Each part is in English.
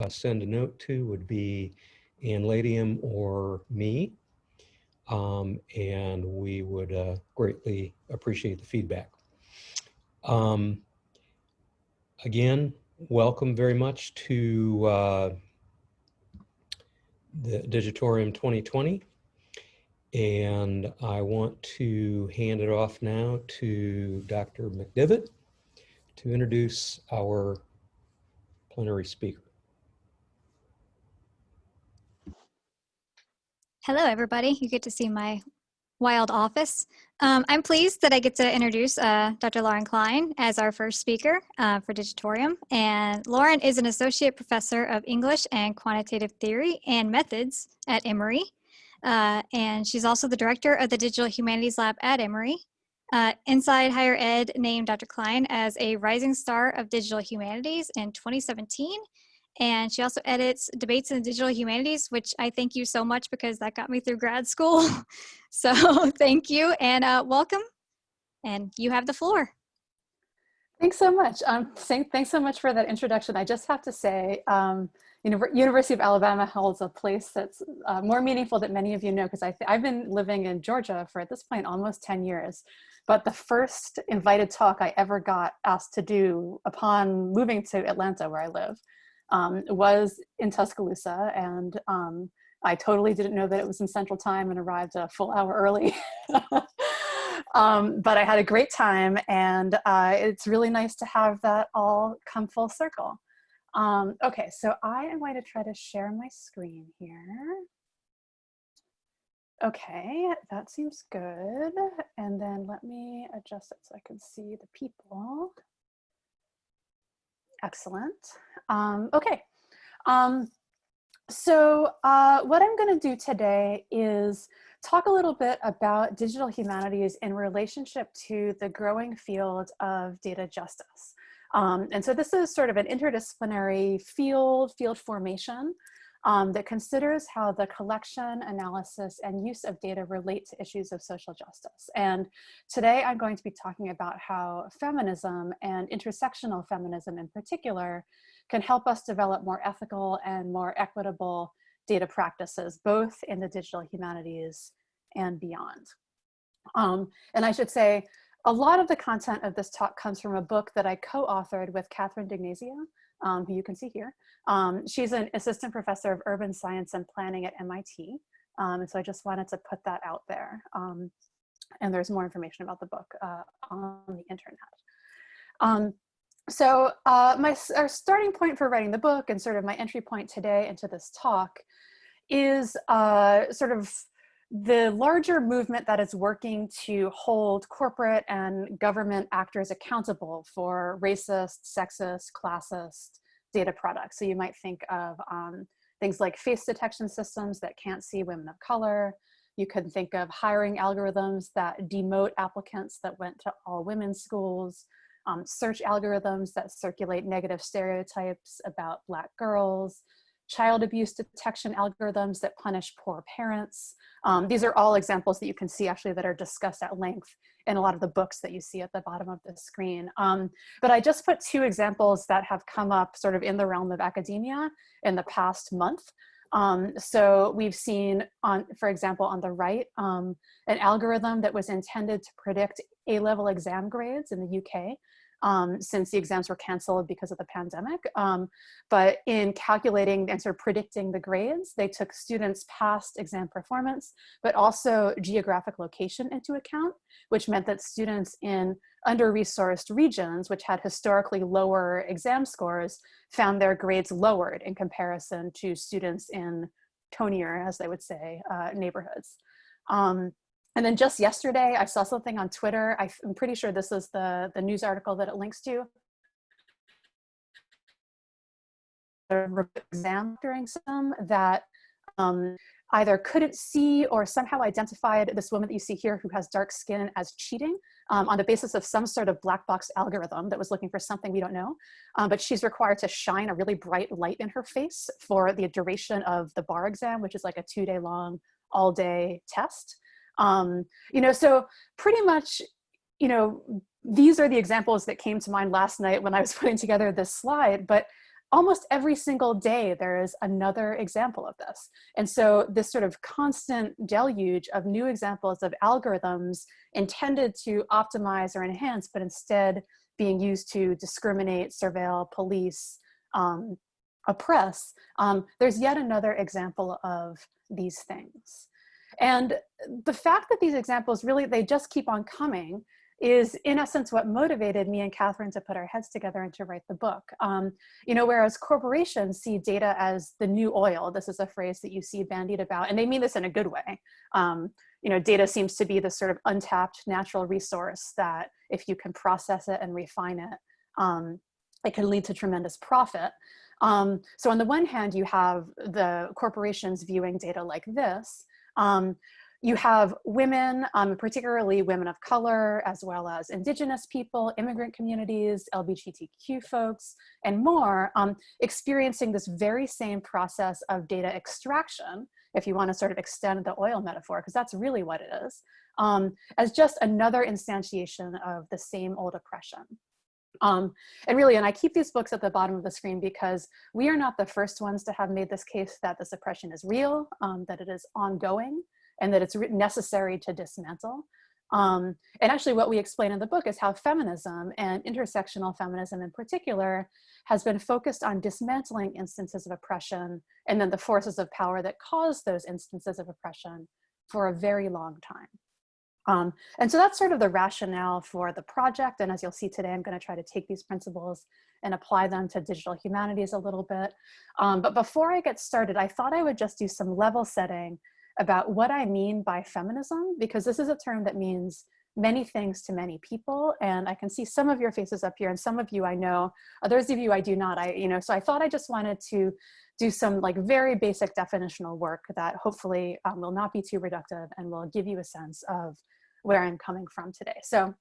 uh, send a note to would be Ann Ladium or me. Um, and we would uh, greatly appreciate the feedback. Um, again, welcome very much to uh, the Digitorium 2020. And I want to hand it off now to Dr. McDivitt to introduce our plenary speaker. Hello, everybody. You get to see my wild office. Um, I'm pleased that I get to introduce uh, Dr. Lauren Klein as our first speaker uh, for Digitorium. And Lauren is an associate professor of English and quantitative theory and methods at Emory. Uh, and she's also the director of the Digital Humanities Lab at Emory. Uh, Inside Higher Ed named Dr. Klein as a rising star of digital humanities in 2017 and she also edits debates in digital humanities which i thank you so much because that got me through grad school. So thank you and uh, welcome and you have the floor. Thanks so much. Um, thanks so much for that introduction. I just have to say um, University of Alabama holds a place that's uh, more meaningful that many of you know because I've been living in Georgia for at this point almost 10 years. But the first invited talk I ever got asked to do upon moving to Atlanta where I live um, was in Tuscaloosa and um, I totally didn't know that it was in central time and arrived a full hour early. um, but I had a great time and uh, it's really nice to have that all come full circle. Um, okay, so I am going to try to share my screen here. Okay, that seems good. And then let me adjust it so I can see the people. Excellent. Um, okay. Um, so uh, what I'm going to do today is talk a little bit about digital humanities in relationship to the growing field of data justice. Um, and so this is sort of an interdisciplinary field, field formation um, that considers how the collection, analysis, and use of data relate to issues of social justice. And today I'm going to be talking about how feminism and intersectional feminism in particular can help us develop more ethical and more equitable data practices, both in the digital humanities and beyond. Um, and I should say, a lot of the content of this talk comes from a book that I co-authored with Catherine D'Ignazio, um, who you can see here. Um, she's an assistant professor of urban science and planning at MIT. Um, and so I just wanted to put that out there. Um, and there's more information about the book uh, on the internet. Um, so uh, my our starting point for writing the book and sort of my entry point today into this talk is uh, sort of the larger movement that is working to hold corporate and government actors accountable for racist, sexist, classist data products. So you might think of um, things like face detection systems that can't see women of color. You could think of hiring algorithms that demote applicants that went to all women's schools, um, search algorithms that circulate negative stereotypes about black girls, child abuse detection algorithms that punish poor parents. Um, these are all examples that you can see actually that are discussed at length in a lot of the books that you see at the bottom of the screen. Um, but I just put two examples that have come up sort of in the realm of academia in the past month. Um, so we've seen on, for example, on the right, um, an algorithm that was intended to predict A-level exam grades in the UK um, since the exams were canceled because of the pandemic. Um, but in calculating and sort of predicting the grades, they took students' past exam performance, but also geographic location into account, which meant that students in under-resourced regions, which had historically lower exam scores, found their grades lowered in comparison to students in tonier, as they would say, uh, neighborhoods. Um, and then just yesterday, I saw something on Twitter. I'm pretty sure this is the, the news article that it links to. exam during some that um, either couldn't see or somehow identified this woman that you see here who has dark skin as cheating um, on the basis of some sort of black box algorithm that was looking for something we don't know. Um, but she's required to shine a really bright light in her face for the duration of the bar exam, which is like a two day long all day test. Um, you know, so pretty much, you know, these are the examples that came to mind last night when I was putting together this slide, but almost every single day there is another example of this. And so this sort of constant deluge of new examples of algorithms intended to optimize or enhance, but instead being used to discriminate, surveil, police, um, oppress, um, there's yet another example of these things. And the fact that these examples really, they just keep on coming is in essence what motivated me and Catherine to put our heads together and to write the book. Um, you know, whereas corporations see data as the new oil, this is a phrase that you see bandied about, and they mean this in a good way. Um, you know, data seems to be the sort of untapped natural resource that if you can process it and refine it, um, it can lead to tremendous profit. Um, so on the one hand, you have the corporations viewing data like this, um, you have women, um, particularly women of color, as well as indigenous people, immigrant communities, LGBTQ folks, and more, um, experiencing this very same process of data extraction, if you want to sort of extend the oil metaphor, because that's really what it is, um, as just another instantiation of the same old oppression. Um, and really, and I keep these books at the bottom of the screen because we are not the first ones to have made this case that the suppression is real, um, that it is ongoing, and that it's necessary to dismantle. Um, and actually what we explain in the book is how feminism and intersectional feminism in particular has been focused on dismantling instances of oppression and then the forces of power that cause those instances of oppression for a very long time. Um, and so that's sort of the rationale for the project. And as you'll see today, I'm gonna try to take these principles and apply them to digital humanities a little bit. Um, but before I get started, I thought I would just do some level setting about what I mean by feminism, because this is a term that means many things to many people. And I can see some of your faces up here and some of you I know, others of you I do not, I, you know, so I thought I just wanted to do some like very basic definitional work that hopefully um, will not be too reductive and will give you a sense of where I'm coming from today. So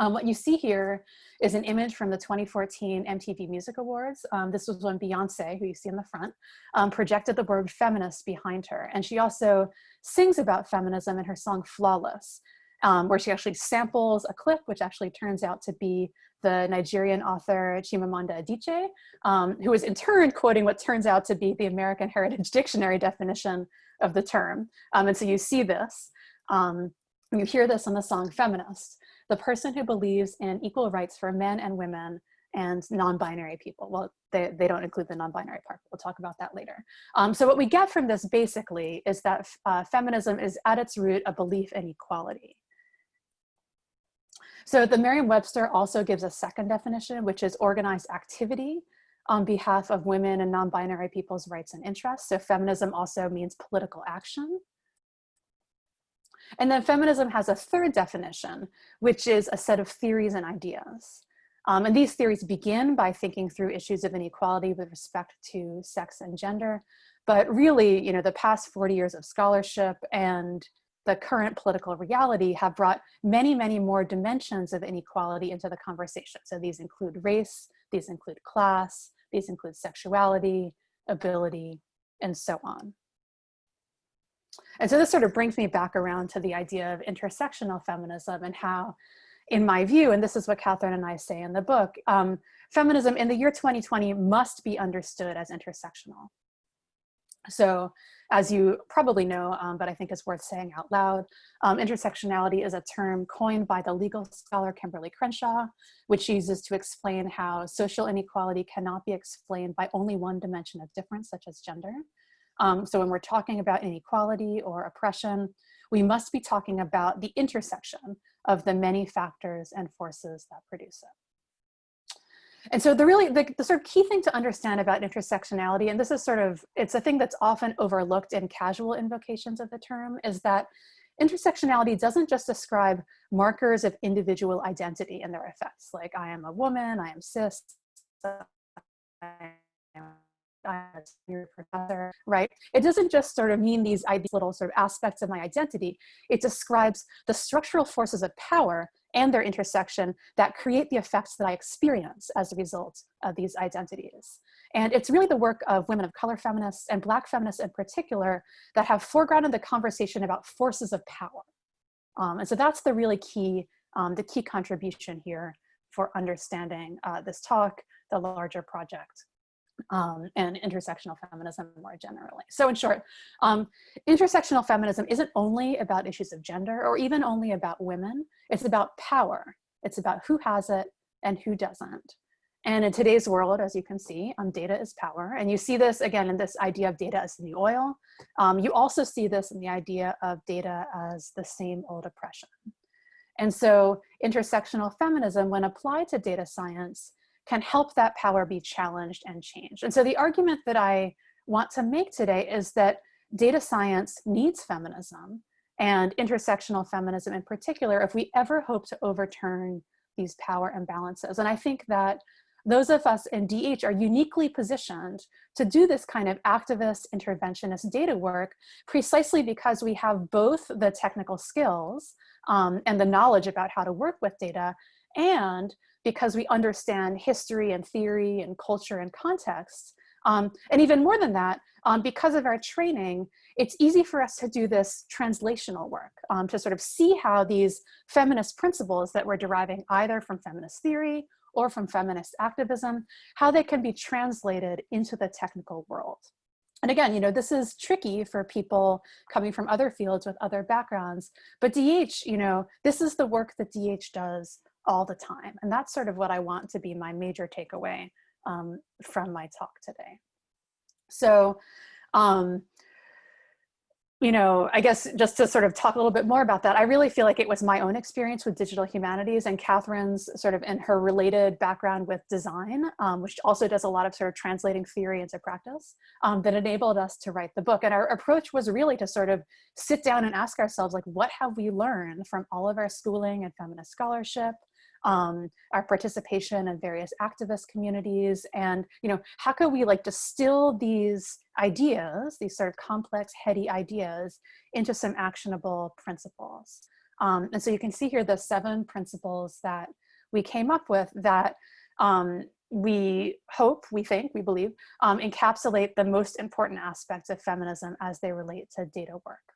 um, what you see here is an image from the 2014 MTV Music Awards. Um, this was when Beyonce, who you see in the front, um, projected the word feminist behind her. And she also sings about feminism in her song Flawless, um, where she actually samples a clip, which actually turns out to be the Nigerian author Chimamanda Adichie, um, who is in turn quoting what turns out to be the American Heritage Dictionary definition of the term. Um, and so you see this. You hear this in the song Feminist the person who believes in equal rights for men and women and non-binary people. Well, they, they don't include the non-binary part, we'll talk about that later. Um, so what we get from this basically is that uh, feminism is at its root a belief in equality. So the Merriam-Webster also gives a second definition, which is organized activity on behalf of women and non-binary people's rights and interests. So feminism also means political action. And then feminism has a third definition, which is a set of theories and ideas. Um, and these theories begin by thinking through issues of inequality with respect to sex and gender. But really, you know, the past 40 years of scholarship and the current political reality have brought many, many more dimensions of inequality into the conversation. So these include race, these include class, these include sexuality, ability, and so on. And so this sort of brings me back around to the idea of intersectional feminism and how, in my view, and this is what Catherine and I say in the book, um, feminism in the year 2020 must be understood as intersectional. So as you probably know, um, but I think it's worth saying out loud, um, intersectionality is a term coined by the legal scholar Kimberlé Crenshaw, which uses to explain how social inequality cannot be explained by only one dimension of difference, such as gender. Um, so when we're talking about inequality or oppression, we must be talking about the intersection of the many factors and forces that produce it. And so the really, the, the, sort of key thing to understand about intersectionality, and this is sort of, it's a thing that's often overlooked in casual invocations of the term, is that intersectionality doesn't just describe markers of individual identity and their effects, like I am a woman, I am cis, I am your professor, right? It doesn't just sort of mean these, little sort of aspects of my identity. It describes the structural forces of power and their intersection that create the effects that I experience as a result of these identities. And it's really the work of women of color feminists and black feminists in particular that have foregrounded the conversation about forces of power. Um, and so that's the really key, um, the key contribution here for understanding uh, this talk, the larger project, um, and intersectional feminism more generally. So in short, um, intersectional feminism isn't only about issues of gender or even only about women. It's about power. It's about who has it and who doesn't. And in today's world, as you can see, um, data is power. And you see this again in this idea of data as the oil. Um, you also see this in the idea of data as the same old oppression. And so intersectional feminism, when applied to data science, can help that power be challenged and changed. And so the argument that I want to make today is that data science needs feminism and intersectional feminism in particular if we ever hope to overturn these power imbalances. And I think that those of us in DH are uniquely positioned to do this kind of activist interventionist data work precisely because we have both the technical skills um, and the knowledge about how to work with data and because we understand history and theory and culture and context. Um, and even more than that, um, because of our training, it's easy for us to do this translational work, um, to sort of see how these feminist principles that we're deriving either from feminist theory or from feminist activism, how they can be translated into the technical world. And again, you know, this is tricky for people coming from other fields with other backgrounds, but DH, you know, this is the work that DH does all the time. And that's sort of what I want to be my major takeaway um, from my talk today. So, um, you know, I guess just to sort of talk a little bit more about that, I really feel like it was my own experience with digital humanities and Catherine's sort of in her related background with design, um, which also does a lot of sort of translating theory into practice um, that enabled us to write the book. And our approach was really to sort of sit down and ask ourselves, like, what have we learned from all of our schooling and feminist scholarship, um, our participation in various activist communities and you know how can we like distill these ideas these sort of complex heady ideas into some actionable principles um, and so you can see here the seven principles that we came up with that um, we hope, we think, we believe, um, encapsulate the most important aspects of feminism as they relate to data work.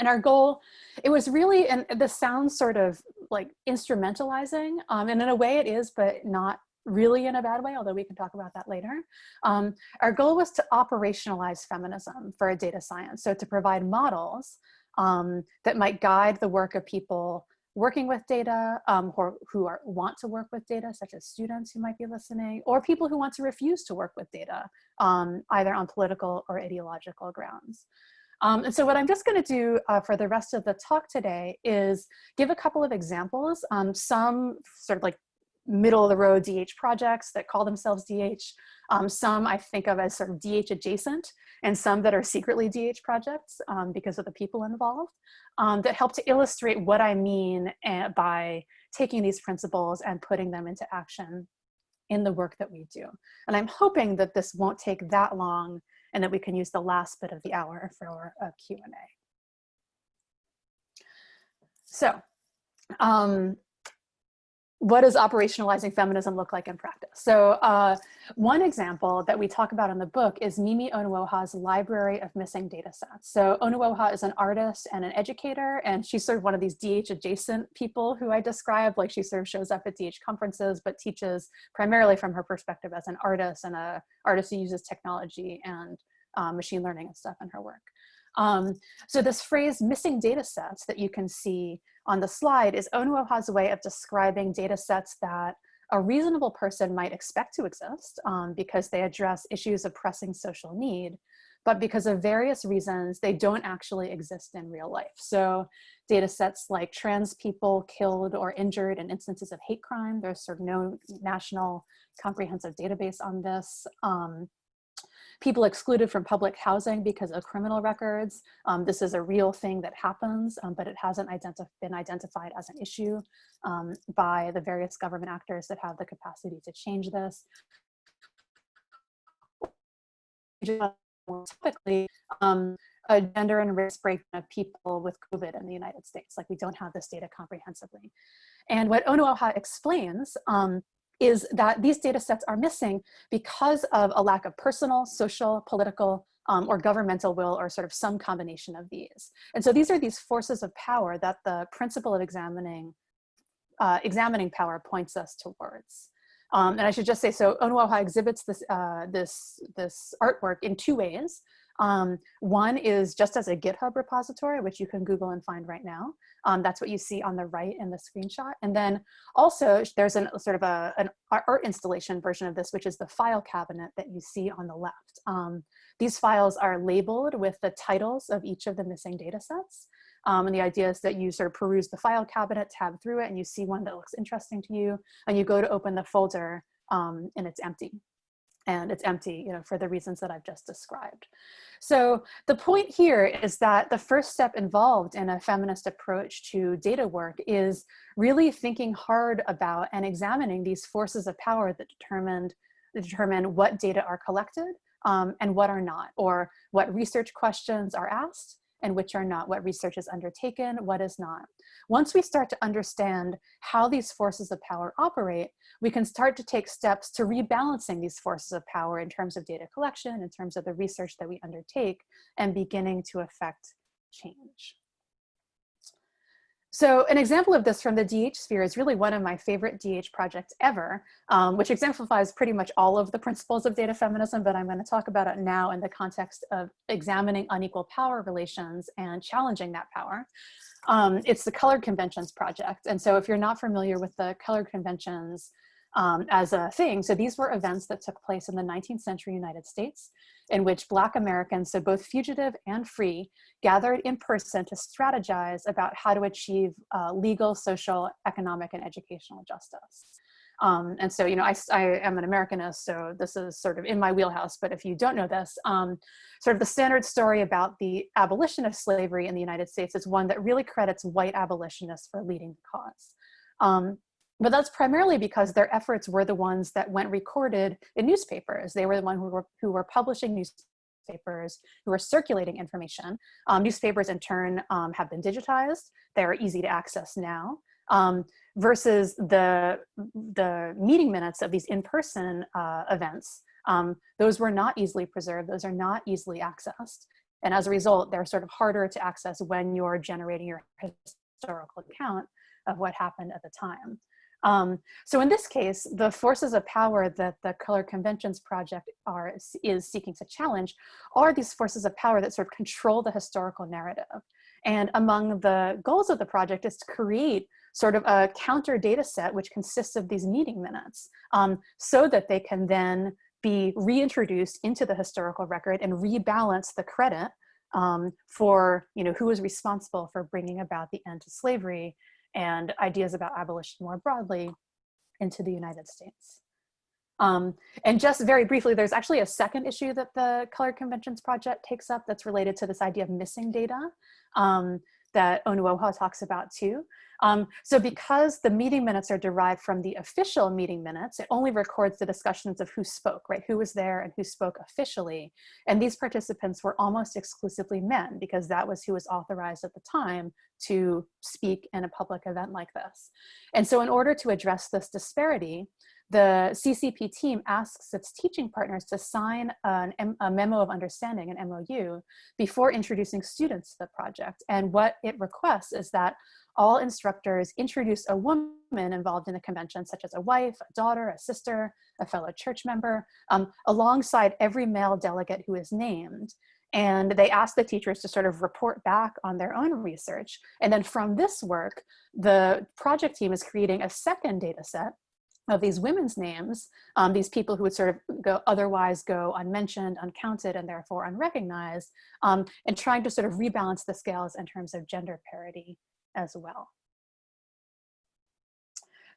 And our goal, it was really, and this sounds sort of like instrumentalizing, um, and in a way it is, but not really in a bad way, although we can talk about that later. Um, our goal was to operationalize feminism for a data science. So to provide models um, that might guide the work of people working with data, um, who are, want to work with data, such as students who might be listening, or people who want to refuse to work with data, um, either on political or ideological grounds. Um, and so what I'm just gonna do uh, for the rest of the talk today is give a couple of examples, um, some sort of like middle of the road DH projects that call themselves DH, um, some I think of as sort of DH adjacent, and some that are secretly DH projects um, because of the people involved, um, that help to illustrate what I mean uh, by taking these principles and putting them into action in the work that we do. And I'm hoping that this won't take that long and that we can use the last bit of the hour for a Q&A. So um, what does operationalizing feminism look like in practice? So uh, one example that we talk about in the book is Mimi Onuoha's Library of Missing Data Sets. So Onuoha is an artist and an educator, and she's sort of one of these DH adjacent people who I describe, like she sort of shows up at DH conferences, but teaches primarily from her perspective as an artist and a artist who uses technology and uh, machine learning and stuff in her work. Um, so this phrase missing data sets that you can see on the slide is Onuoha's way of describing data sets that a reasonable person might expect to exist um, because they address issues of pressing social need, but because of various reasons, they don't actually exist in real life. So data sets like trans people killed or injured in instances of hate crime, there's sort of no national comprehensive database on this. Um, people excluded from public housing because of criminal records. Um, this is a real thing that happens, um, but it hasn't been identified as an issue um, by the various government actors that have the capacity to change this. Typically, um, a gender and race breakdown of people with COVID in the United States. Like we don't have this data comprehensively. And what Onuoha explains um, is that these data sets are missing because of a lack of personal, social, political, um, or governmental will or sort of some combination of these. And so these are these forces of power that the principle of examining, uh, examining power points us towards. Um, and I should just say, so Onuoha exhibits this, uh, this, this artwork in two ways. Um, one is just as a GitHub repository, which you can Google and find right now. Um, that's what you see on the right in the screenshot. And then also there's an sort of a, an art installation version of this, which is the file cabinet that you see on the left. Um, these files are labeled with the titles of each of the missing data sets. Um, and the idea is that you sort of peruse the file cabinet, tab through it, and you see one that looks interesting to you, and you go to open the folder um, and it's empty and it's empty you know, for the reasons that I've just described. So the point here is that the first step involved in a feminist approach to data work is really thinking hard about and examining these forces of power that determined, determine what data are collected um, and what are not, or what research questions are asked and which are not, what research is undertaken, what is not. Once we start to understand how these forces of power operate, we can start to take steps to rebalancing these forces of power in terms of data collection, in terms of the research that we undertake, and beginning to affect change. So an example of this from the DH sphere is really one of my favorite DH projects ever, um, which exemplifies pretty much all of the principles of data feminism, but I'm gonna talk about it now in the context of examining unequal power relations and challenging that power. Um, it's the Colored Conventions Project. And so if you're not familiar with the Colored Conventions, um, as a thing. So these were events that took place in the 19th century United States in which Black Americans, so both fugitive and free, gathered in person to strategize about how to achieve uh, legal, social, economic, and educational justice. Um, and so, you know, I, I, am an Americanist, so this is sort of in my wheelhouse, but if you don't know this, um, sort of the standard story about the abolition of slavery in the United States is one that really credits white abolitionists for leading the cause. Um, but that's primarily because their efforts were the ones that went recorded in newspapers. They were the ones who were, who were publishing newspapers, who were circulating information. Um, newspapers in turn um, have been digitized. They're easy to access now. Um, versus the, the meeting minutes of these in-person uh, events. Um, those were not easily preserved. Those are not easily accessed. And as a result, they're sort of harder to access when you're generating your historical account of what happened at the time. Um, so in this case, the forces of power that the Color Conventions Project are, is seeking to challenge are these forces of power that sort of control the historical narrative. And among the goals of the project is to create sort of a counter data set which consists of these meeting minutes um, so that they can then be reintroduced into the historical record and rebalance the credit um, for you know, who was responsible for bringing about the end to slavery and ideas about abolition more broadly into the United States. Um, and just very briefly, there's actually a second issue that the Colored Conventions Project takes up that's related to this idea of missing data um, that Onuoha talks about too. Um, so because the meeting minutes are derived from the official meeting minutes, it only records the discussions of who spoke, right? Who was there and who spoke officially. And these participants were almost exclusively men because that was who was authorized at the time to speak in a public event like this. And so in order to address this disparity, the CCP team asks its teaching partners to sign an, a memo of understanding, an MOU, before introducing students to the project. And what it requests is that all instructors introduce a woman involved in the convention, such as a wife, a daughter, a sister, a fellow church member, um, alongside every male delegate who is named. And they ask the teachers to sort of report back on their own research. And then from this work, the project team is creating a second data set of these women's names, um, these people who would sort of go otherwise go unmentioned, uncounted, and therefore unrecognized, um, and trying to sort of rebalance the scales in terms of gender parity as well.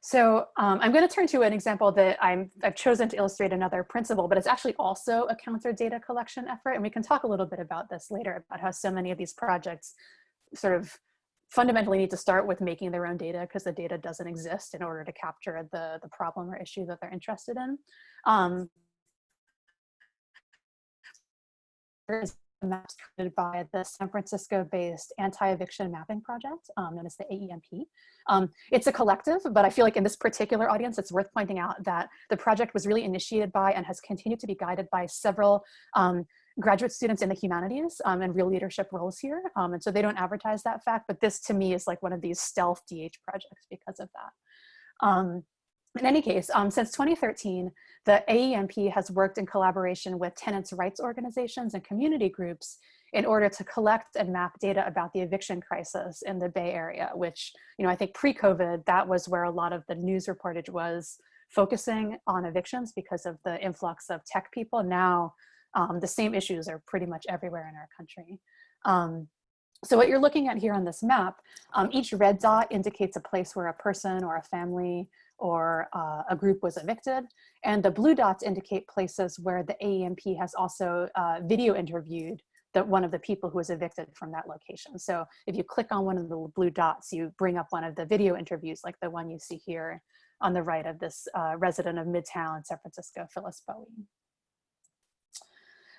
So um, I'm going to turn to an example that i have chosen to illustrate another principle, but it's actually also a counter data collection effort. And we can talk a little bit about this later, about how so many of these projects sort of fundamentally need to start with making their own data because the data doesn't exist in order to capture the, the problem or issue that they're interested in. Um, maps created by the San Francisco-based anti-eviction mapping project, um, known as the AEMP. Um, it's a collective, but I feel like in this particular audience, it's worth pointing out that the project was really initiated by and has continued to be guided by several um, graduate students in the humanities um, and real leadership roles here. Um, and so they don't advertise that fact, but this to me is like one of these stealth DH projects because of that. Um, in any case, um, since 2013, the AEMP has worked in collaboration with tenants' rights organizations and community groups in order to collect and map data about the eviction crisis in the Bay Area, which, you know, I think pre-COVID, that was where a lot of the news reportage was focusing on evictions because of the influx of tech people. Now, um, the same issues are pretty much everywhere in our country. Um, so what you're looking at here on this map, um, each red dot indicates a place where a person or a family or uh, a group was evicted. And the blue dots indicate places where the AEMP has also uh, video interviewed the, one of the people who was evicted from that location. So if you click on one of the blue dots, you bring up one of the video interviews like the one you see here on the right of this uh, resident of Midtown, San Francisco, Phyllis Bowie.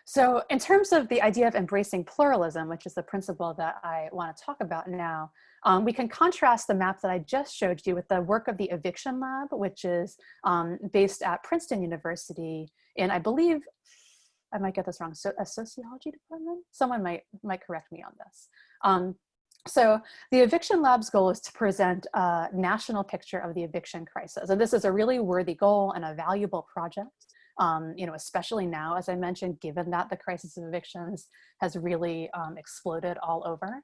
So in terms of the idea of embracing pluralism, which is the principle that I want to talk about now, um, we can contrast the map that I just showed you with the work of the Eviction Lab, which is um, based at Princeton University in, I believe, I might get this wrong, so a sociology department? Someone might, might correct me on this. Um, so the Eviction Lab's goal is to present a national picture of the eviction crisis. And this is a really worthy goal and a valuable project um, you know, especially now, as I mentioned, given that the crisis of evictions has really um, exploded all over.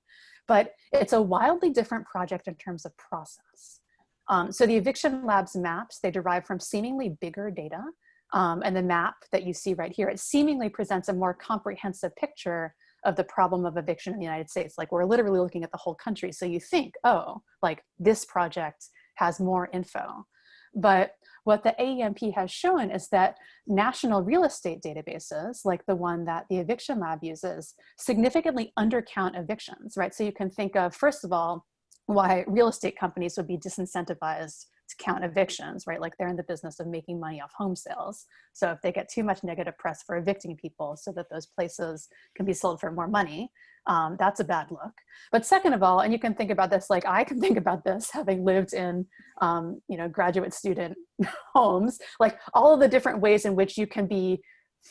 But it's a wildly different project in terms of process. Um, so the Eviction Labs maps, they derive from seemingly bigger data. Um, and the map that you see right here, it seemingly presents a more comprehensive picture of the problem of eviction in the United States. Like we're literally looking at the whole country. So you think, oh, like this project has more info. But what the AEMP has shown is that national real estate databases, like the one that the Eviction Lab uses, significantly undercount evictions, right? So you can think of, first of all, why real estate companies would be disincentivized to count evictions, right? Like they're in the business of making money off home sales. So if they get too much negative press for evicting people so that those places can be sold for more money, um, that's a bad look. But second of all, and you can think about this like I can think about this having lived in, um, you know, graduate student homes, like all of the different ways in which you can be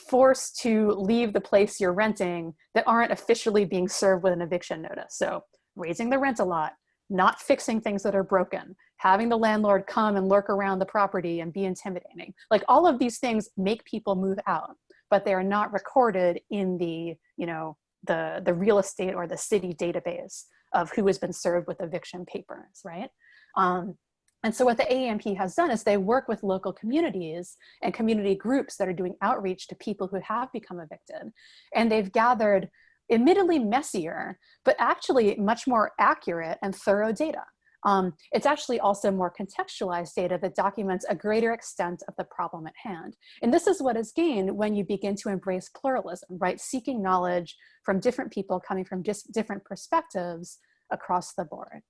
forced to leave the place you're renting that aren't officially being served with an eviction notice. So raising the rent a lot, not fixing things that are broken, having the landlord come and lurk around the property and be intimidating. Like all of these things make people move out, but they are not recorded in the, you know, the, the real estate or the city database of who has been served with eviction papers, right? Um, and so what the AEMP has done is they work with local communities and community groups that are doing outreach to people who have become evicted. And they've gathered admittedly messier, but actually much more accurate and thorough data. Um, it's actually also more contextualized data that documents a greater extent of the problem at hand. And this is what is gained when you begin to embrace pluralism, right? Seeking knowledge from different people coming from just different perspectives across the board.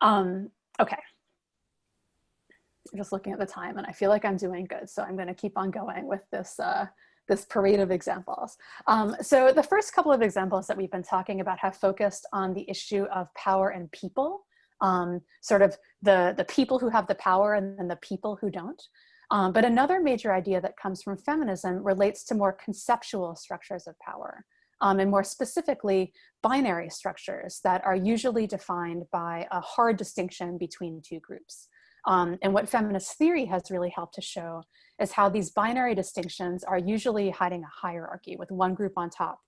Um, okay, just looking at the time and I feel like I'm doing good. So I'm gonna keep on going with this, uh, this parade of examples. Um, so the first couple of examples that we've been talking about have focused on the issue of power and people, um, sort of the, the people who have the power and then the people who don't. Um, but another major idea that comes from feminism relates to more conceptual structures of power. Um, and more specifically, binary structures that are usually defined by a hard distinction between two groups. Um, and what feminist theory has really helped to show is how these binary distinctions are usually hiding a hierarchy with one group on top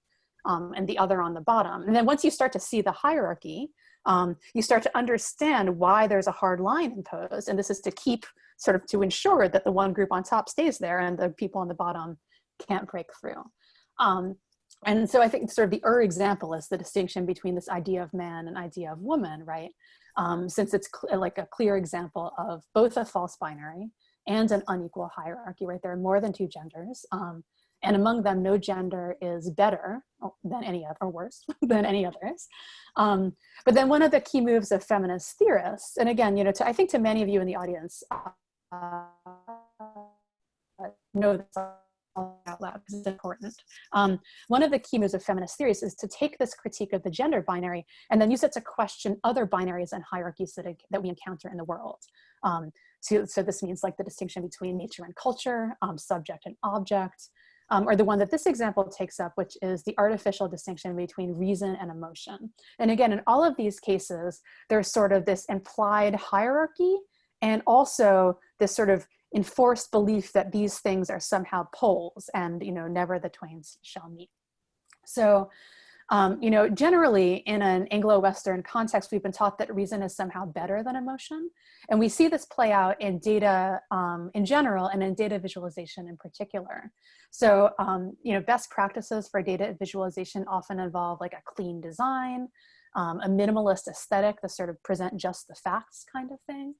um, and the other on the bottom. And then once you start to see the hierarchy, um, you start to understand why there's a hard line imposed. And this is to keep sort of to ensure that the one group on top stays there and the people on the bottom can't break through. Um, and so I think sort of the Ur example is the distinction between this idea of man and idea of woman, right? um, since it's like a clear example of both a false binary and an unequal hierarchy, right? There are more than two genders. Um, and among them, no gender is better than any other, or worse than any others. Um, but then one of the key moves of feminist theorists, and again, you know, to, I think to many of you in the audience, uh, know this out loud because it's important. Um, one of the key moves of feminist theories is to take this critique of the gender binary and then use it to question other binaries and hierarchies that, that we encounter in the world. Um, so, so this means like the distinction between nature and culture, um, subject and object, um, or the one that this example takes up, which is the artificial distinction between reason and emotion. And again, in all of these cases, there's sort of this implied hierarchy and also this sort of enforced belief that these things are somehow poles and, you know, never the twains shall meet. So um, you know, generally in an Anglo-Western context, we've been taught that reason is somehow better than emotion. And we see this play out in data um, in general and in data visualization in particular. So, um, you know, best practices for data visualization often involve like a clean design, um, a minimalist aesthetic, the sort of present just the facts kind of thing.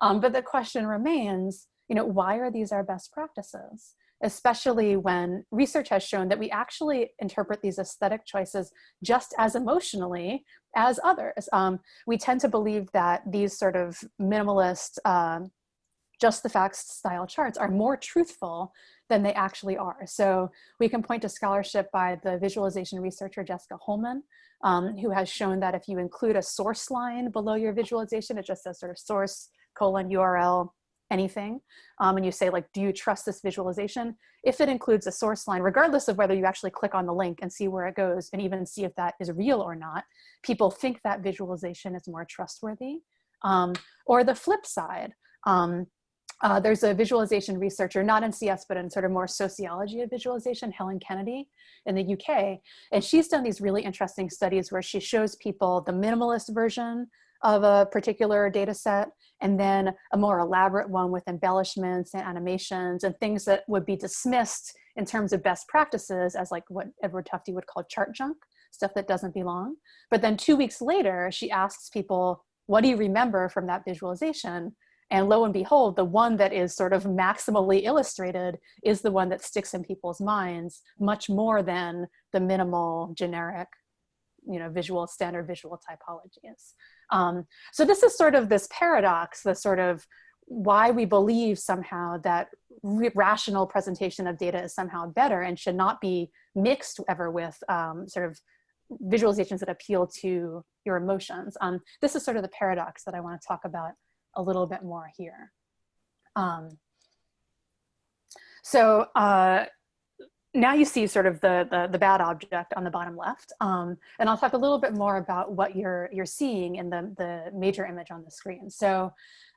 Um, but the question remains, you know, why are these our best practices? Especially when research has shown that we actually interpret these aesthetic choices just as emotionally as others. Um, we tend to believe that these sort of minimalist, um, just the facts style charts are more truthful than they actually are. So we can point to scholarship by the visualization researcher Jessica Hullman, um, who has shown that if you include a source line below your visualization, it just says sort of source colon URL anything um, and you say like do you trust this visualization if it includes a source line regardless of whether you actually click on the link and see where it goes and even see if that is real or not people think that visualization is more trustworthy um, or the flip side um, uh, there's a visualization researcher, not in CS, but in sort of more sociology of visualization, Helen Kennedy in the UK. And she's done these really interesting studies where she shows people the minimalist version of a particular data set and then a more elaborate one with embellishments and animations and things that would be dismissed in terms of best practices as like what Edward Tufte would call chart junk, stuff that doesn't belong. But then two weeks later, she asks people, what do you remember from that visualization? And lo and behold, the one that is sort of maximally illustrated is the one that sticks in people's minds much more than the minimal generic you know, visual standard visual typologies. Um, so this is sort of this paradox, the sort of why we believe somehow that rational presentation of data is somehow better and should not be mixed ever with um, sort of visualizations that appeal to your emotions. Um, this is sort of the paradox that I want to talk about a little bit more here. Um, so uh, now you see sort of the, the, the, bad object on the bottom left. Um, and I'll talk a little bit more about what you're, you're seeing in the, the major image on the screen. So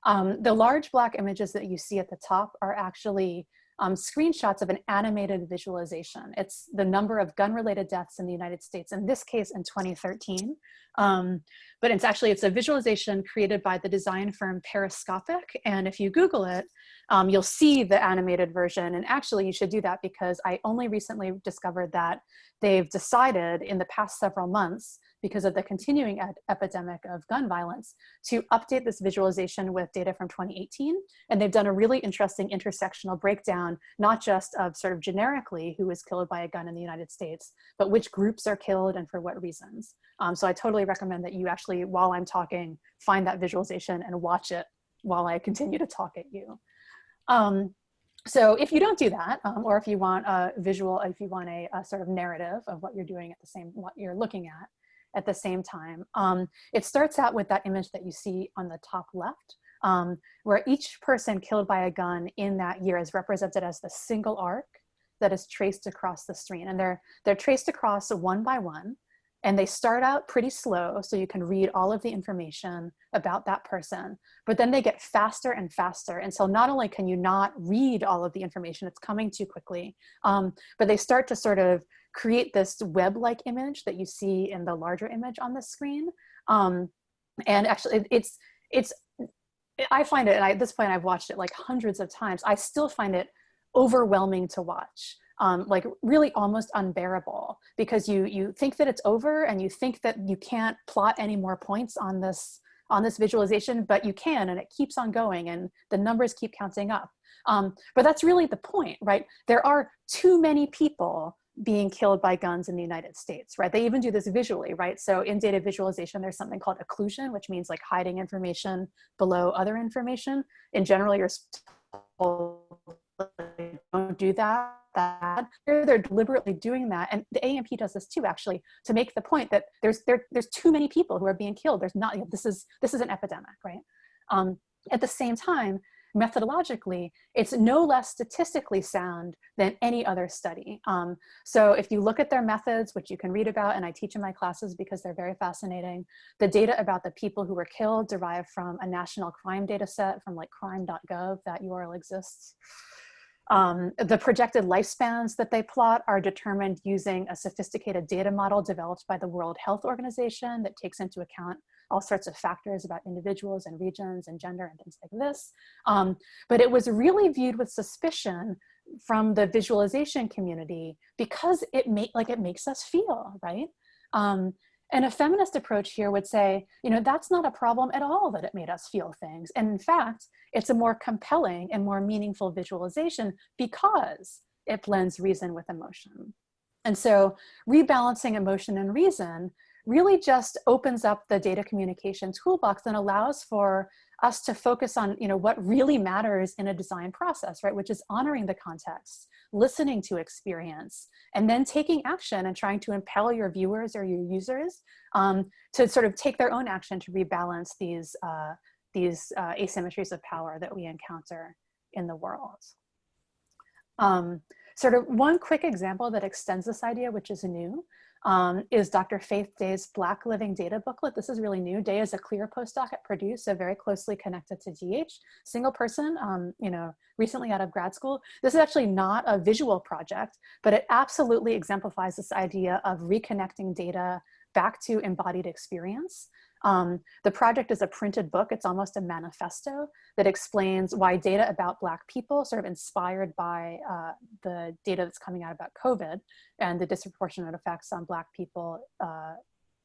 um, the large black images that you see at the top are actually um, screenshots of an animated visualization. It's the number of gun-related deaths in the United States, in this case in 2013. Um, but it's actually, it's a visualization created by the design firm Periscopic. And if you Google it, um, you'll see the animated version. And actually you should do that because I only recently discovered that they've decided in the past several months because of the continuing epidemic of gun violence to update this visualization with data from 2018. And they've done a really interesting intersectional breakdown, not just of sort of generically who was killed by a gun in the United States, but which groups are killed and for what reasons. Um, so I totally recommend that you actually, while I'm talking, find that visualization and watch it while I continue to talk at you. Um, so if you don't do that, um, or if you want a visual, if you want a, a, sort of narrative of what you're doing at the same, what you're looking at at the same time, um, it starts out with that image that you see on the top left, um, where each person killed by a gun in that year is represented as the single arc that is traced across the screen. And they're, they're traced across one by one and they start out pretty slow so you can read all of the information about that person but then they get faster and faster. And so not only can you not read all of the information it's coming too quickly um, but they start to sort of create this web-like image that you see in the larger image on the screen. Um, and actually it, it's it's I find it and I, at this point I've watched it like hundreds of times. I still find it overwhelming to watch um, like really almost unbearable because you you think that it's over and you think that you can't plot any more points on this on this visualization, but you can and it keeps on going and the numbers keep counting up. Um, but that's really the point, right? There are too many people being killed by guns in the United States, right? They even do this visually, right? So in data visualization, there's something called occlusion, which means like hiding information below other information. In general, you're don't do that that they're deliberately doing that and the amp does this too actually to make the point that there's there, there's too many people who are being killed there's not you know, this is this is an epidemic right um, at the same time methodologically, it's no less statistically sound than any other study. Um, so if you look at their methods, which you can read about and I teach in my classes because they're very fascinating, the data about the people who were killed derived from a national crime data set from like crime.gov, that URL exists. Um, the projected lifespans that they plot are determined using a sophisticated data model developed by the World Health Organization that takes into account all sorts of factors about individuals and regions and gender and things like this. Um, but it was really viewed with suspicion from the visualization community because it make like it makes us feel, right? Um, and a feminist approach here would say, you know, that's not a problem at all that it made us feel things. And in fact, it's a more compelling and more meaningful visualization because it blends reason with emotion. And so rebalancing emotion and reason really just opens up the data communication toolbox and allows for us to focus on you know what really matters in a design process right which is honoring the context listening to experience and then taking action and trying to impel your viewers or your users um, to sort of take their own action to rebalance these uh, these uh, asymmetries of power that we encounter in the world. Um, sort of one quick example that extends this idea which is new um, is Dr. Faithe Day's Black Living Data booklet. This is really new. Day is a CLIR postdoc at Purdue, so very closely connected to DH. Single person, um, you know, recently out of grad school. This is actually not a visual project, but it absolutely exemplifies this idea of reconnecting data back to embodied experience. Um, the project is a printed book. It's almost a manifesto that explains why data about Black people, sort of inspired by uh, the data that's coming out about COVID and the disproportionate effects on Black people uh,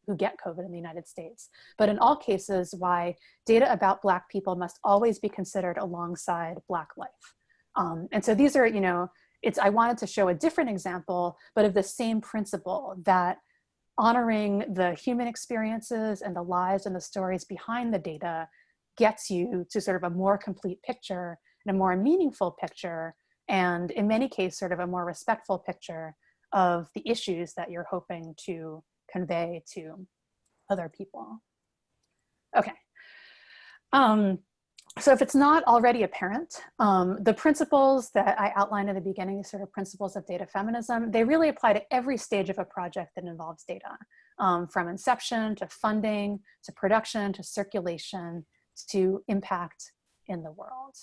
who get COVID in the United States. But in all cases, why data about Black people must always be considered alongside Black life. Um, and so these are, you know, it's, I wanted to show a different example, but of the same principle that honoring the human experiences and the lives and the stories behind the data gets you to sort of a more complete picture and a more meaningful picture and in many cases sort of a more respectful picture of the issues that you're hoping to convey to other people. Okay. Um, so if it's not already apparent, um, the principles that I outlined in the beginning, sort of principles of data feminism, they really apply to every stage of a project that involves data, um, from inception to funding, to production, to circulation, to impact in the world.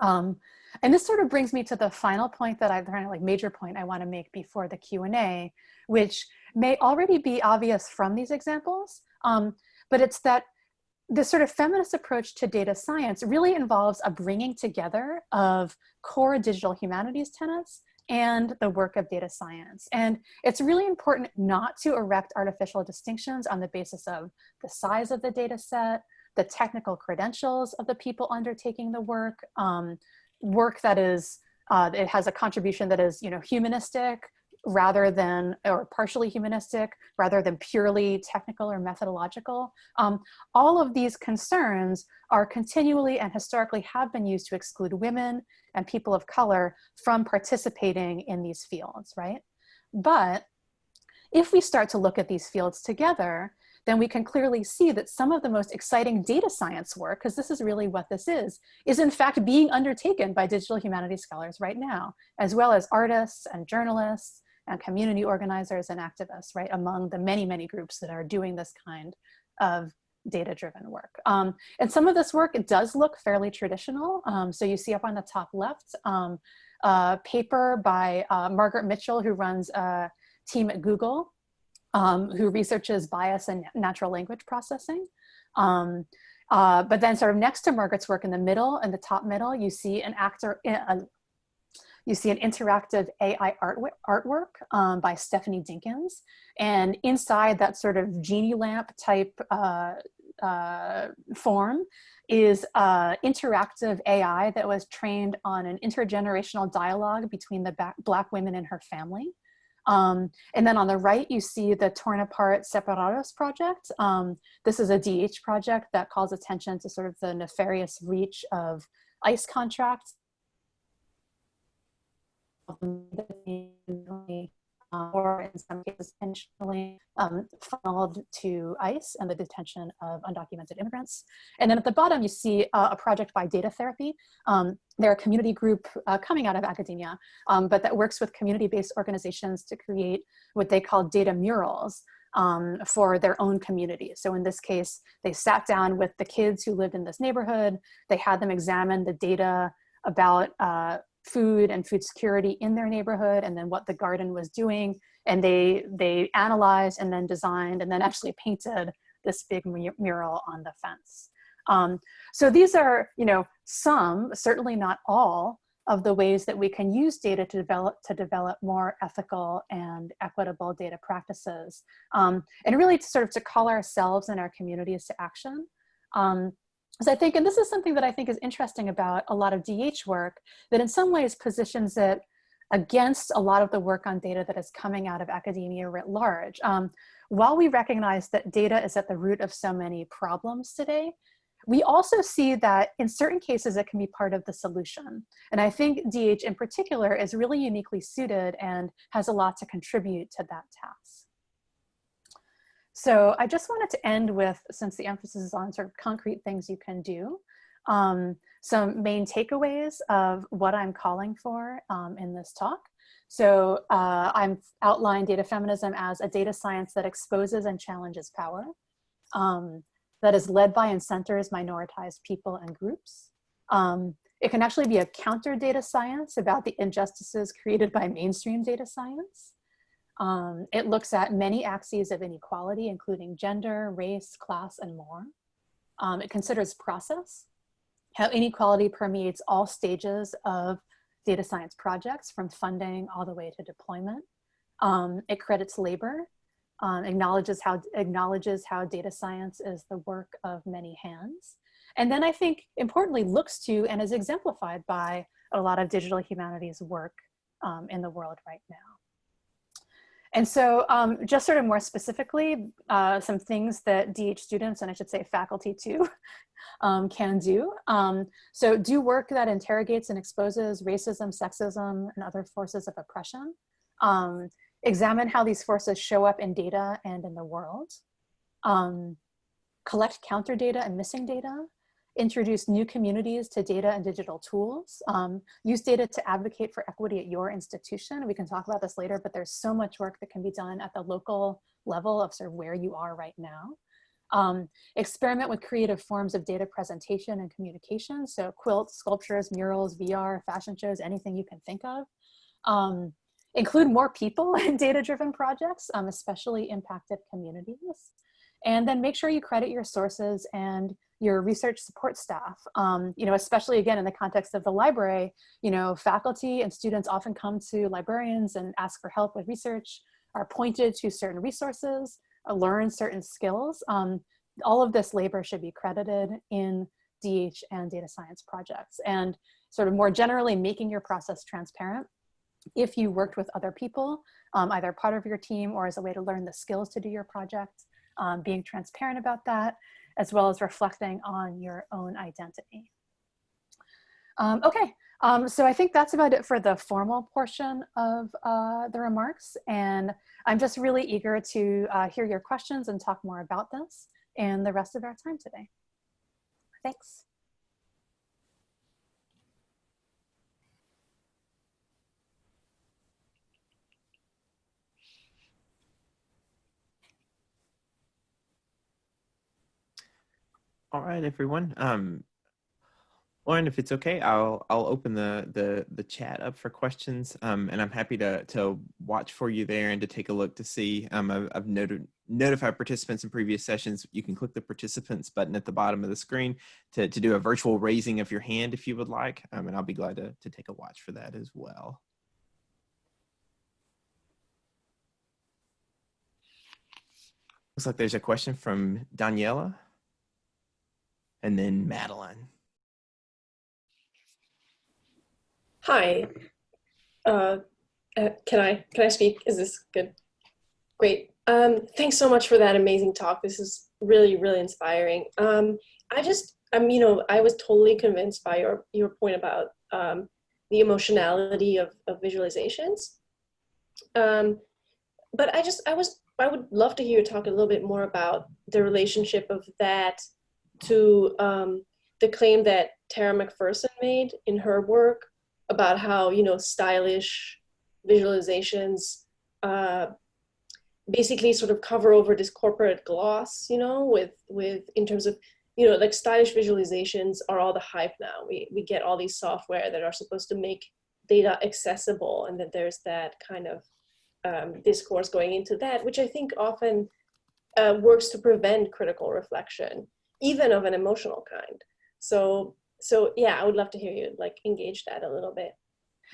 Um, and this sort of brings me to the final point that I've like major point I wanna make before the Q&A, which may already be obvious from these examples, um, but it's that this sort of feminist approach to data science really involves a bringing together of core digital humanities tenets and the work of data science. And it's really important not to erect artificial distinctions on the basis of the size of the data set, the technical credentials of the people undertaking the work, um, work that is, uh, it has a contribution that is, you know, humanistic, rather than, or partially humanistic, rather than purely technical or methodological. Um, all of these concerns are continually and historically have been used to exclude women and people of color from participating in these fields, right? But if we start to look at these fields together, then we can clearly see that some of the most exciting data science work, because this is really what this is, is in fact being undertaken by digital humanities scholars right now, as well as artists and journalists and community organizers and activists, right, among the many, many groups that are doing this kind of data-driven work. Um, and some of this work, it does look fairly traditional. Um, so you see up on the top left, um, a paper by uh, Margaret Mitchell, who runs a team at Google, um, who researches bias and natural language processing. Um, uh, but then sort of next to Margaret's work in the middle, in the top middle, you see an actor, a, you see an interactive AI artwork um, by Stephanie Dinkins. And inside that sort of genie lamp type uh, uh, form is uh, interactive AI that was trained on an intergenerational dialogue between the black women and her family. Um, and then on the right, you see the Torn Apart Separados project. Um, this is a DH project that calls attention to sort of the nefarious reach of ICE contracts or in some cases intentionally um, funneled to ICE and the detention of undocumented immigrants. And then at the bottom, you see uh, a project by Data Therapy. Um, they're a community group uh, coming out of academia, um, but that works with community-based organizations to create what they call data murals um, for their own community. So in this case, they sat down with the kids who lived in this neighborhood. They had them examine the data about uh, food and food security in their neighborhood and then what the garden was doing. And they, they analyzed and then designed and then actually painted this big mural on the fence. Um, so these are, you know, some, certainly not all, of the ways that we can use data to develop to develop more ethical and equitable data practices um, and really to sort of to call ourselves and our communities to action um, I think, and this is something that I think is interesting about a lot of DH work, that in some ways positions it against a lot of the work on data that is coming out of academia writ large. Um, while we recognize that data is at the root of so many problems today, we also see that in certain cases it can be part of the solution. And I think DH in particular is really uniquely suited and has a lot to contribute to that task. So I just wanted to end with, since the emphasis is on sort of concrete things you can do, um, some main takeaways of what I'm calling for um, in this talk. So uh, I'm outlined data feminism as a data science that exposes and challenges power, um, that is led by and centers minoritized people and groups. Um, it can actually be a counter data science about the injustices created by mainstream data science. Um, it looks at many axes of inequality, including gender, race, class, and more. Um, it considers process, how inequality permeates all stages of data science projects from funding all the way to deployment. Um, it credits labor, um, acknowledges, how, acknowledges how data science is the work of many hands. And then I think importantly looks to and is exemplified by a lot of digital humanities work um, in the world right now. And so um, just sort of more specifically, uh, some things that DH students, and I should say faculty too, um, can do. Um, so do work that interrogates and exposes racism, sexism, and other forces of oppression. Um, examine how these forces show up in data and in the world. Um, collect counter data and missing data introduce new communities to data and digital tools, um, use data to advocate for equity at your institution. We can talk about this later, but there's so much work that can be done at the local level of sort of where you are right now. Um, experiment with creative forms of data presentation and communication. So quilts, sculptures, murals, VR, fashion shows, anything you can think of. Um, include more people in data-driven projects, um, especially impacted communities. And then make sure you credit your sources and your research support staff. Um, you know, especially again in the context of the library, you know, faculty and students often come to librarians and ask for help with research, are pointed to certain resources, uh, learn certain skills. Um, all of this labor should be credited in DH and data science projects. And sort of more generally making your process transparent. If you worked with other people, um, either part of your team or as a way to learn the skills to do your project, um, being transparent about that, as well as reflecting on your own identity. Um, okay, um, so I think that's about it for the formal portion of uh, the remarks. And I'm just really eager to uh, hear your questions and talk more about this and the rest of our time today. Thanks. All right, everyone. Um, Lauren, if it's okay, I'll I'll open the the the chat up for questions, um, and I'm happy to to watch for you there and to take a look to see. Um, I've, I've noted notified participants in previous sessions. You can click the participants button at the bottom of the screen to to do a virtual raising of your hand if you would like, um, and I'll be glad to to take a watch for that as well. Looks like there's a question from Daniela and then Madeline. Hi. Uh, uh, can I can I speak? Is this good? Great. Um, thanks so much for that amazing talk. This is really really inspiring. Um, I just I'm you know I was totally convinced by your your point about um, the emotionality of, of visualizations. Um, but I just I was I would love to hear you talk a little bit more about the relationship of that to um, the claim that Tara McPherson made in her work about how you know stylish visualizations uh, basically sort of cover over this corporate gloss, you know, with with in terms of you know like stylish visualizations are all the hype now. We we get all these software that are supposed to make data accessible, and that there's that kind of um, discourse going into that, which I think often uh, works to prevent critical reflection, even of an emotional kind. So so yeah, I would love to hear you like engage that a little bit.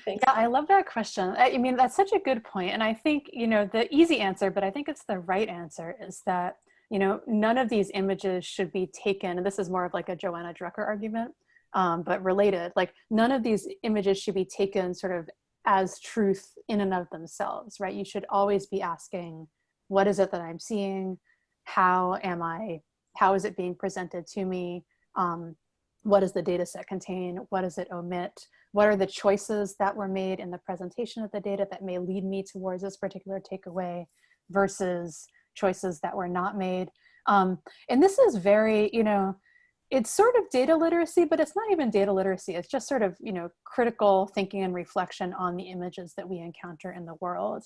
Thanks. Yeah, I love that question. I mean, that's such a good point. And I think, you know, the easy answer, but I think it's the right answer is that, you know, none of these images should be taken. And this is more of like a Johanna Drucker argument, um, but related. Like none of these images should be taken sort of as truth in and of themselves, right? You should always be asking, what is it that I'm seeing? How am I, how is it being presented to me? Um, what does the data set contain? What does it omit? What are the choices that were made in the presentation of the data that may lead me towards this particular takeaway versus choices that were not made? Um, and this is very, you know, it's sort of data literacy, but it's not even data literacy. It's just sort of, you know, critical thinking and reflection on the images that we encounter in the world.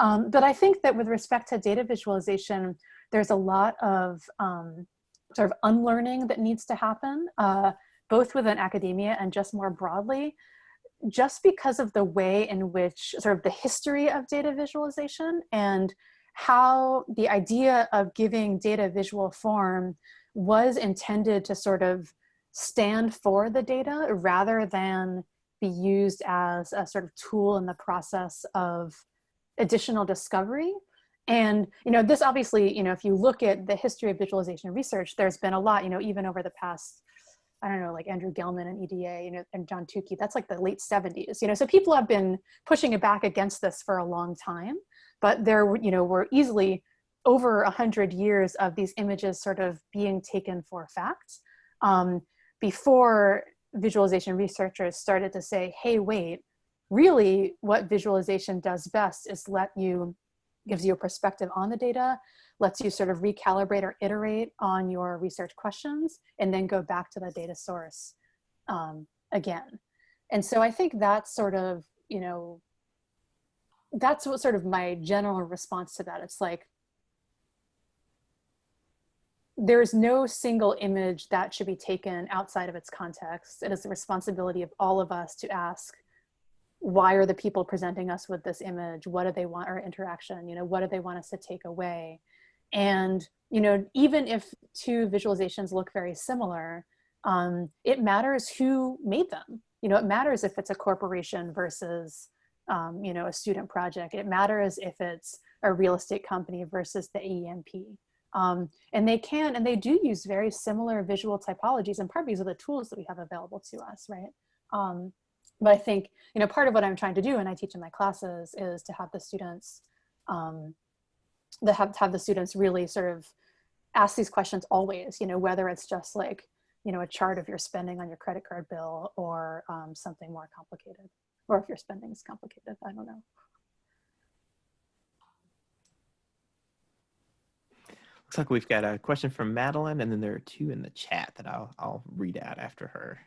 Um, but I think that with respect to data visualization, there's a lot of um, sort of unlearning that needs to happen, uh, both within academia and just more broadly, just because of the way in which sort of the history of data visualization and how the idea of giving data visual form was intended to sort of stand for the data rather than be used as a sort of tool in the process of additional discovery. And, you know, this obviously, you know, if you look at the history of visualization research, there's been a lot, you know, even over the past, I don't know, like Andrew Gelman and EDA, you know, and John Tukey, that's like the late 70s, you know, so people have been pushing it back against this for a long time, but there, you know, were easily over a hundred years of these images sort of being taken for fact um, before visualization researchers started to say, hey, wait, really what visualization does best is let you, gives you a perspective on the data, lets you sort of recalibrate or iterate on your research questions, and then go back to the data source um, again. And so I think that's sort of, you know, that's what sort of my general response to that. It's like, there's no single image that should be taken outside of its context. It is the responsibility of all of us to ask, why are the people presenting us with this image? What do they want our interaction? You know, what do they want us to take away? And, you know, even if two visualizations look very similar, um, it matters who made them. You know, it matters if it's a corporation versus, um, you know, a student project. It matters if it's a real estate company versus the AEMP. Um, and they can, and they do use very similar visual typologies and part because of the tools that we have available to us, right? Um, but I think, you know, part of what I'm trying to do and I teach in my classes is to have the students, um, that have, have the students really sort of ask these questions always, you know, whether it's just like, you know, a chart of your spending on your credit card bill or um, something more complicated, or if your spending is complicated, I don't know. Looks like we've got a question from Madeline, and then there are two in the chat that I'll I'll read out after her.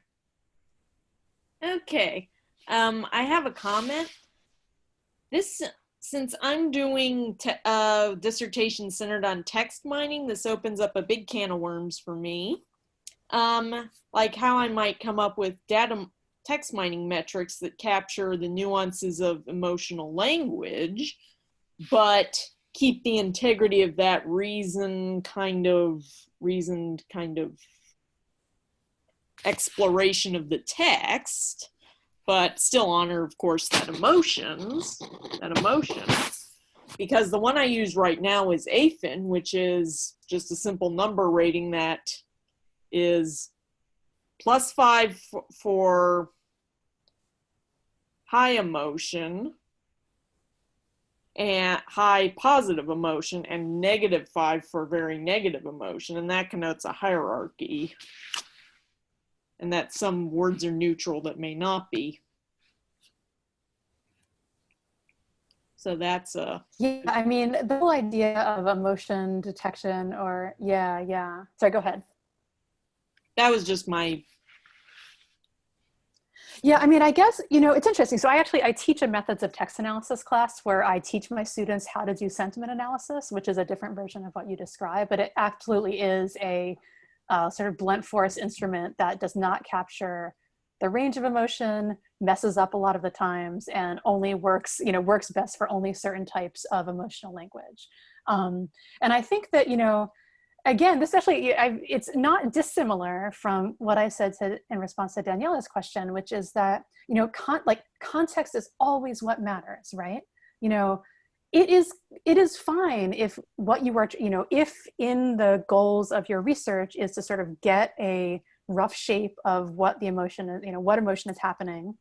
Okay. Um, I have a comment. This, since I'm doing a uh, dissertation centered on text mining, this opens up a big can of worms for me. Um, like how I might come up with data text mining metrics that capture the nuances of emotional language, but keep the integrity of that reason kind of reasoned kind of exploration of the text, but still honor, of course, that emotions, that emotion. Because the one I use right now is AFINN, which is just a simple number rating that is plus five for high emotion and high positive emotion and negative five for very negative emotion. And that connotes a hierarchy and that some words are neutral that may not be. So that's uh Yeah, I mean, the whole idea of emotion detection or, yeah, yeah. Sorry, go ahead. that was just my Yeah, I mean, I guess, you know, it's interesting. So I actually, I teach a methods of text analysis class where I teach my students how to do sentiment analysis, which is a different version of what you describe, but it absolutely is a uh, sort of blunt force instrument that does not capture the range of emotion, messes up a lot of the times, and only works, you know, works best for only certain types of emotional language. Um, and I think that, you know, again, this actually, I, it's not dissimilar from what I said to, in response to Daniela's question, which is that, you know, con like context is always what matters, right? You know, it is, it is fine if what you are, you know, if in the goals of your research is to sort of get a rough shape of what the emotion is, you know, what emotion is happening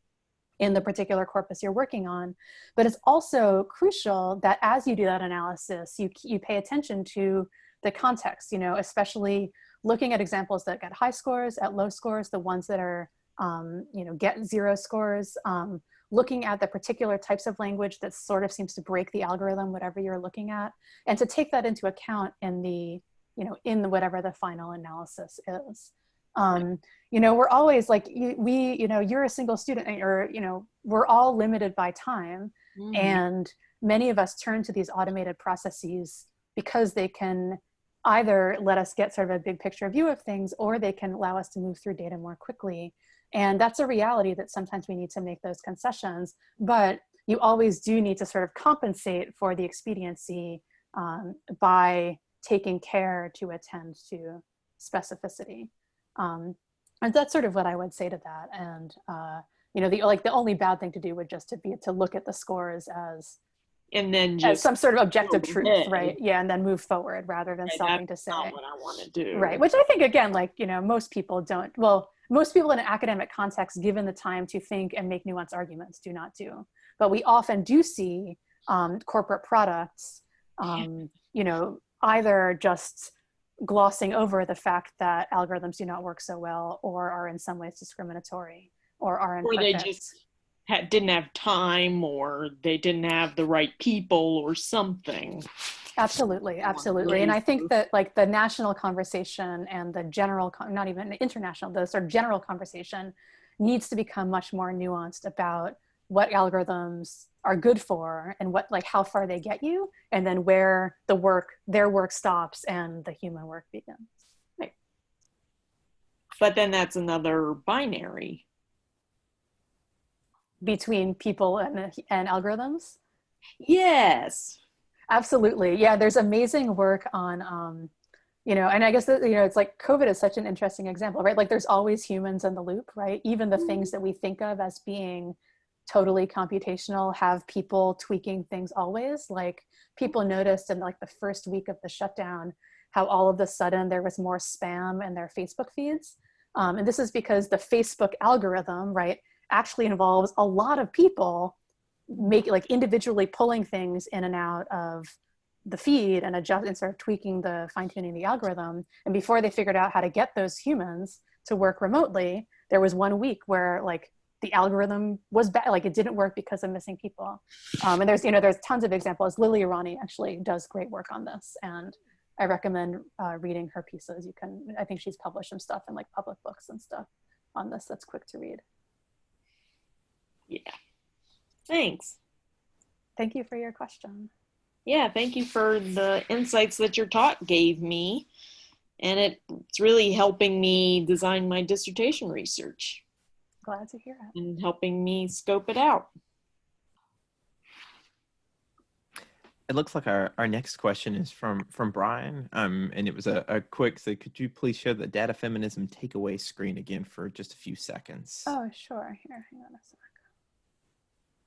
in the particular corpus you're working on. But it's also crucial that as you do that analysis, you, you pay attention to the context, you know, especially looking at examples that get high scores, at low scores, the ones that are, um, you know, get zero scores, um, looking at the particular types of language that sort of seems to break the algorithm, whatever you're looking at, and to take that into account in the, you know, in the, whatever the final analysis is. Um, you know, we're always like, you, we, you know, you're a single student or, you know, we're all limited by time Mhm. and many of us turn to these automated processes because they can either let us get sort of a big picture view of things or they can allow us to move through data more quickly. And that's a reality that sometimes we need to make those concessions, but you always do need to sort of compensate for the expediency um, by taking care to attend to specificity. Um, and that's sort of what I would say to that. And, uh, you know, the, like the only bad thing to do would just to be to look at the scores as and then as just some sort of objective truth, ahead. right? Yeah, and then move forward rather than Okay, stopping to say, not what I want to do. right? Which I think again, like you know, most people don't. Well, most people in an academic context, given the time to think and make nuanced arguments, do not do. But we often do see um, corporate products, um, you know, either just glossing over the fact that algorithms do not work so well, or are in some ways discriminatory, or are Or they just had, didn't have time or they didn't have the right people or something. Absolutely, absolutely. And I think that like the national conversation and the general, con- not even international, the sort of general conversation needs to become much more nuanced about what algorithms are good for and what like how far they get you and then where the work their work stops and the human work begins right But then that's another binary. between people and and algorithms Yes. Absolutely. Yeah, there's amazing work on, um, you know, and I guess that, you know, it's like COVID is such an interesting example, right? Like there's always humans in the loop, right? Even the things that we think of as being totally computational have people tweaking things always. Like people noticed in like the first week of the shutdown how all of a sudden there was more spam in their Facebook feeds. Um, and this is because the Facebook algorithm, right, actually involves a lot of people make like individually pulling things in and out of the feed and adjust and sort of tweaking the fine tuning the algorithm. And before they figured out how to get those humans to work remotely, there was one week where like the algorithm was bad, like it didn't work because of missing people. Um, and there's, you know, there's tons of examples. Lilly Irani actually does great work on this. And I recommend uh, reading her pieces. You can, I think she's published some stuff in like public books and stuff on this that's quick to read. Thanks. Thank you for your question. Yeah, thank you for the insights that your talk gave me. And it, it's really helping me design my dissertation research Glad to hear it. and helping me scope it out. It looks like our, our next question is from from Brian, um, and it was a, a quick. So, could you please show the data feminism takeaway screen again for just a few seconds? Oh, sure. Here, hang on a sec.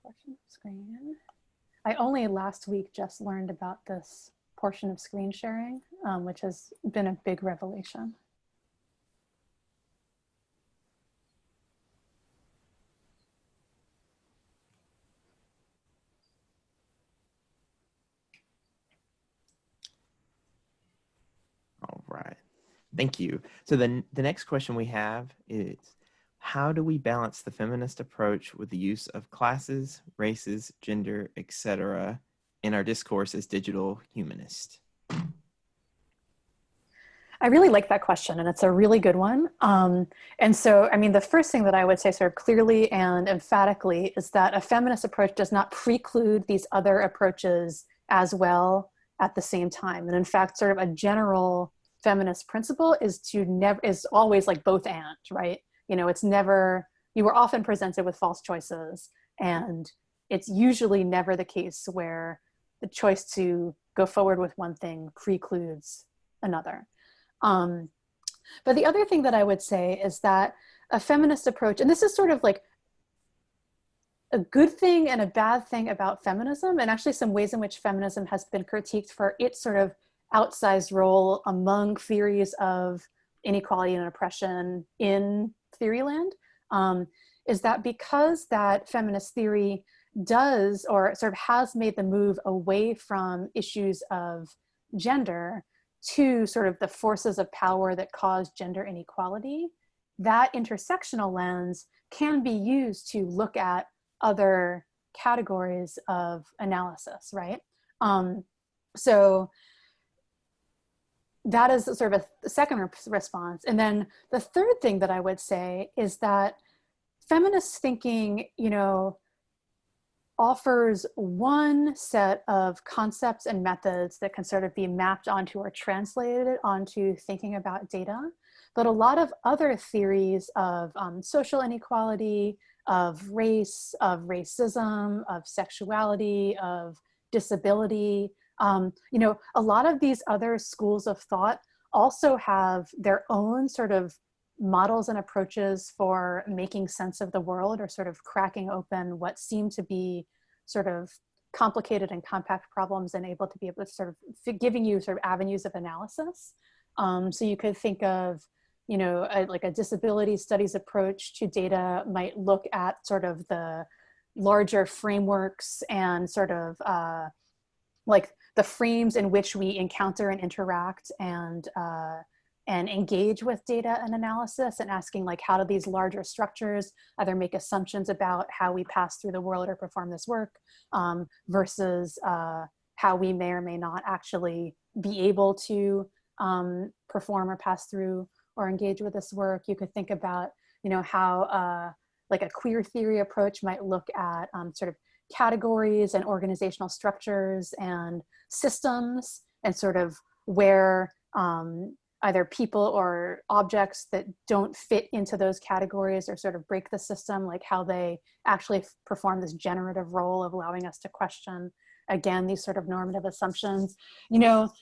Portion of screen. I only last week just learned about this portion of screen sharing, um, which has been a big revelation. All right. Thank you. So then the next question we have is how do we balance the feminist approach with the use of classes, races, gender, etc. in our discourse as digital humanist? I really like that question, and it's a really good one. Um, and so, I mean, the first thing that I would say, sort of clearly and emphatically, is that a feminist approach does not preclude these other approaches as well at the same time. And in fact, sort of a general feminist principle is to never is always like both and, right? You know, it's never you are often presented with false choices, and it's usually never the case where the choice to go forward with one thing precludes another. Um, but the other thing that I would say is that a feminist approach, and this is sort of like a good thing and a bad thing about feminism, and actually some ways in which feminism has been critiqued for its sort of outsized role among theories of inequality and oppression in theoryland, um, is that because that feminist theory does or sort of has made the move away from issues of gender to sort of the forces of power that cause gender inequality, that intersectional lens can be used to look at other categories of analysis, right? Um, so that is sort of a second response. And then the third thing that I would say is that feminist thinking, you know, offers one set of concepts and methods that can sort of be mapped onto or translated onto thinking about data. But a lot of other theories of um, social inequality, of race, of racism, of sexuality, of disability, um, you know, a lot of these other schools of thought also have their own sort of models and approaches for making sense of the world or sort of cracking open what seem to be sort of complicated and compact problems and able to be able to sort of giving you sort of avenues of analysis. Um, so you could think of, you know, a, like a disability studies approach to data might look at sort of the larger frameworks and sort of uh, like the frames in which we encounter and interact and uh, and engage with data and analysis and asking like how do these larger structures either make assumptions about how we pass through the world or perform this work um, versus uh, how we may or may not actually be able to um, perform or pass through or engage with this work. You could think about, you know, how uh, like a queer theory approach might look at um, sort of categories and organizational structures and systems and sort of where um, either people or objects that don't fit into those categories or sort of break the system, like how they actually perform this generative role of allowing us to question, again, these sort of normative assumptions. You know,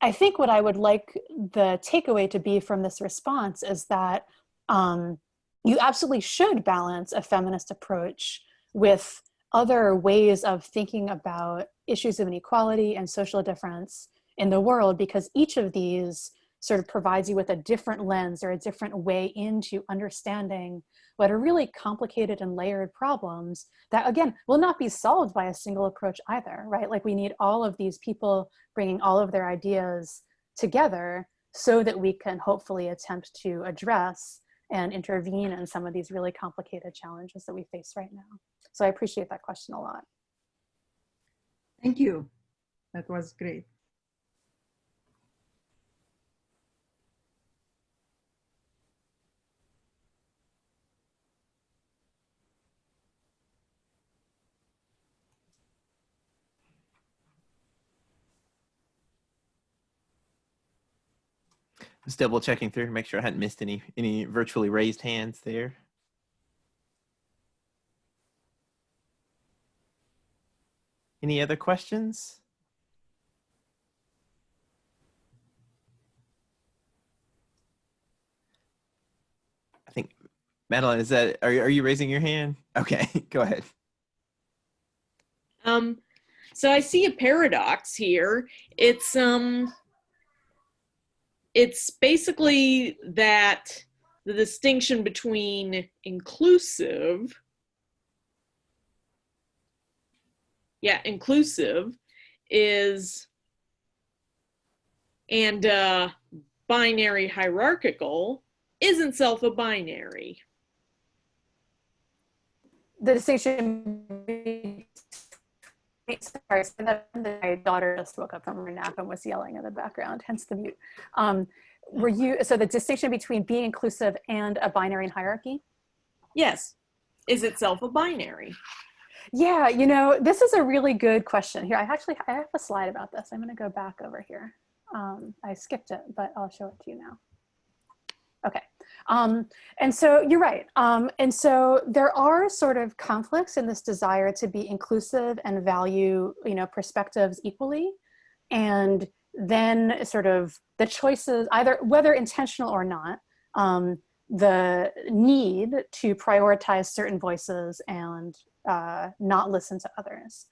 I think what I would like the takeaway to be from this response is that um, you absolutely should balance a feminist approach with other ways of thinking about issues of inequality and social difference in the world because each of these sort of provides you with a different lens or a different way into understanding what are really complicated and layered problems that again will not be solved by a single approach either right? Like we need all of these people bringing all of their ideas together so that we can hopefully attempt to address and intervene in some of these really complicated challenges that we face right now so i appreciate that question a lot. Thank you. That was great. Just double checking through, make sure I hadn't missed any any virtually raised hands there. Any other questions? I think Madeline, is that are are you raising your hand? Okay, go ahead. Um, so I see a paradox here. It's um it's basically that the distinction between inclusive yeah inclusive is and uh binary hierarchical isn't self a binary the distinction sorry, my daughter just woke up from her nap and was yelling in the background, hence the mute. Um, were you, so the distinction between being inclusive and a binary hierarchy? Yes. Is itself a binary? Yeah, you know, this is a really good question. Here, I actually I have a slide about this. I'm going to go back over here. Um, I skipped it, but I'll show it to you now. Okay. Um, and so you're right. Um, and so there are sort of conflicts in this desire to be inclusive and value, you know, perspectives equally. And then sort of the choices, either whether intentional or not, um, the need to prioritize certain voices and uh, not listen to others.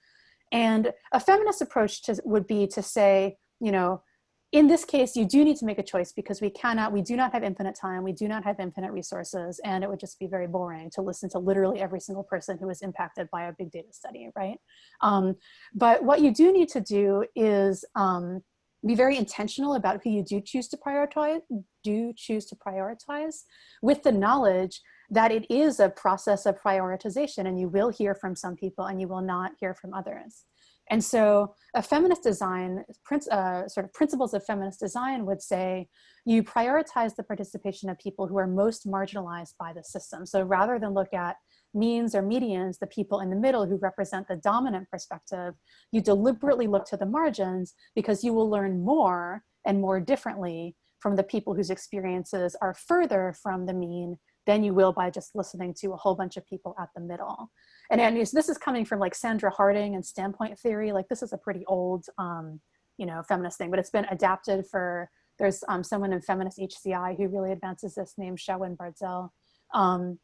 And a feminist approach to, would be to say, you know, in this case, you do need to make a choice because we cannot, we do not have infinite time, we do not have infinite resources, and it would just be very boring to listen to literally every single person who is impacted by a big data study, right? Um, but what you do need to do is um, be very intentional about who you do choose to prioritize, do choose to prioritize with the knowledge that it is a process of prioritization and you will hear from some people and you will not hear from others. And so a feminist design, uh, sort of principles of feminist design would say, you prioritize the participation of people who are most marginalized by the system. So rather than look at means or medians, the people in the middle who represent the dominant perspective, you deliberately look to the margins because you will learn more and more differently from the people whose experiences are further from the mean than you will by just listening to a whole bunch of people at the middle. And, and this is coming from like Sandra Harding and standpoint theory. Like this is a pretty old, um, you know, feminist thing, but it's been adapted for, there's um, someone in feminist HCI who really advances this named Shaowen Bardzell. Um,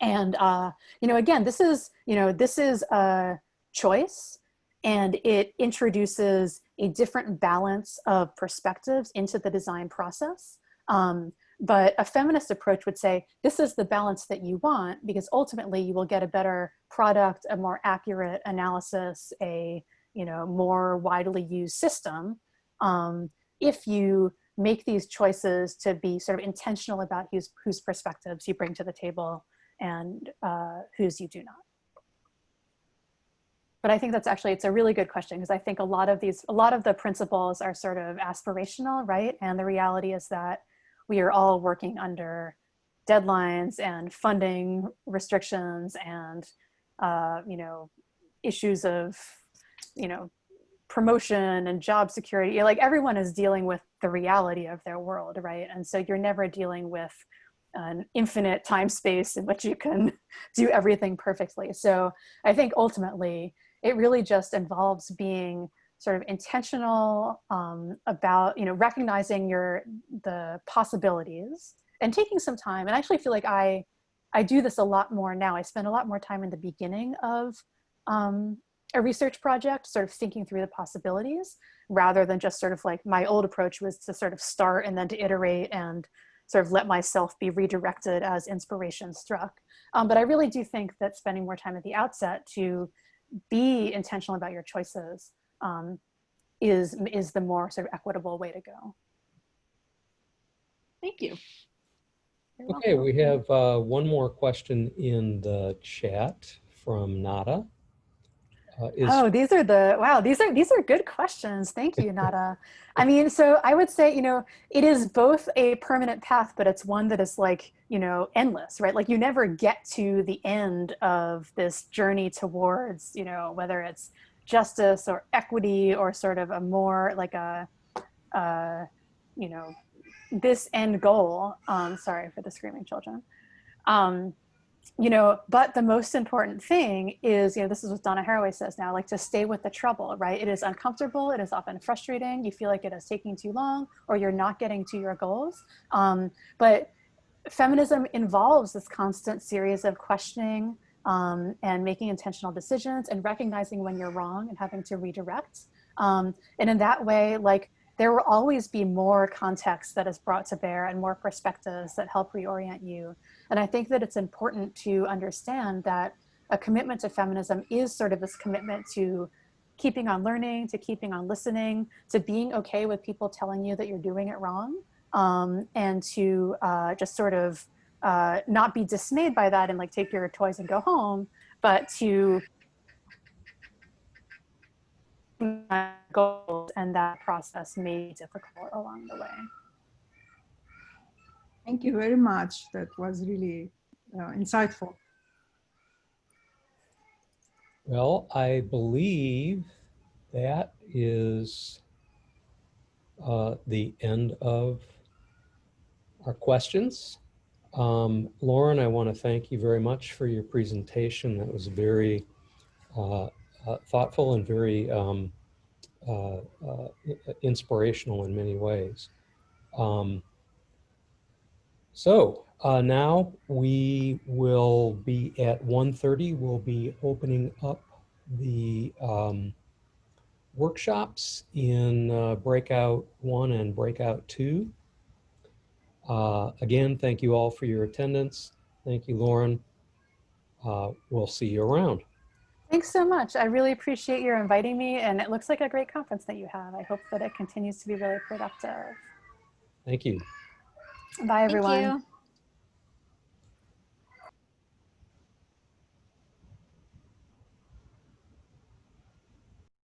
and, uh, you know, again, this is, you know, this is a choice and it introduces a different balance of perspectives into the design process. Um, but a feminist approach would say, this is the balance that you want because ultimately you will get a better product, a more accurate analysis, a you know, more widely used system um, if you make these choices to be sort of intentional about whose, whose perspectives you bring to the table and uh, whose you do not. But I think that's actually, it's a really good question because I think a lot of these, a lot of the principles are sort of aspirational, right? And the reality is that we are all working under deadlines and funding restrictions and uh, you know issues of you know promotion and job security. Like everyone is dealing with the reality of their world right? And so you're never dealing with an infinite time space in which you can do everything perfectly. So i think ultimately it really just involves being sort of intentional um, about, you know, recognizing your, the possibilities and taking some time. And I actually feel like I, I do this a lot more now. I spend a lot more time in the beginning of um, a research project, sort of thinking through the possibilities rather than just sort of like my old approach was to sort of start and then to iterate and sort of let myself be redirected as inspiration struck. Um, but I really do think that spending more time at the outset to be intentional about your choices um, is, is the more sort of equitable way to go. Thank you. You're Okay, welcome. we have uh, one more question in the chat from Nada. Uh, is, Oh, these are the, wow, these are, these are good questions. Thank you, Nada. I mean, so I would say, you know, it is both a permanent path, but it's one that is like, you know, endless, right? Like you never get to the end of this journey towards, you know, whether it's justice or equity or sort of a more like a, uh, you know, this end goal. Um, sorry for the screaming children. Um, you know, but the most important thing is, you know, this is what Donna Haraway says now, like to stay with the trouble, right? It is uncomfortable. It is often frustrating. You feel like it is taking too long or you're not getting to your goals. Um, but feminism involves this constant series of questioning um, and making intentional decisions and recognizing when you're wrong and having to redirect. Um, and in that way, like there will always be more context that is brought to bear and more perspectives that help reorient you. And I think that it's important to understand that a commitment to feminism is sort of this commitment to keeping on learning, to keeping on listening, to being okay with people telling you that you're doing it wrong, um, and to uh, just sort of uh, not be dismayed by that and like take your toys and go home, but to goals, and that process may be difficult along the way. Thank you very much. That was really uh, insightful. Well, I believe that is uh, the end of our questions. Um, Lauren, I want to thank you very much for your presentation. That was very uh, uh, thoughtful and very um, uh, uh, inspirational in many ways. Um, so uh, now we will be at 1.30. We'll be opening up the um, workshops in uh, breakout one and breakout two. Uh, again, thank you all for your attendance. Thank you, Lauren. Uh, we'll see you around. Thanks so much. I really appreciate your inviting me, and it looks like a great conference that you have. I hope that it continues to be really productive. Thank you. Bye, Thank everyone. you.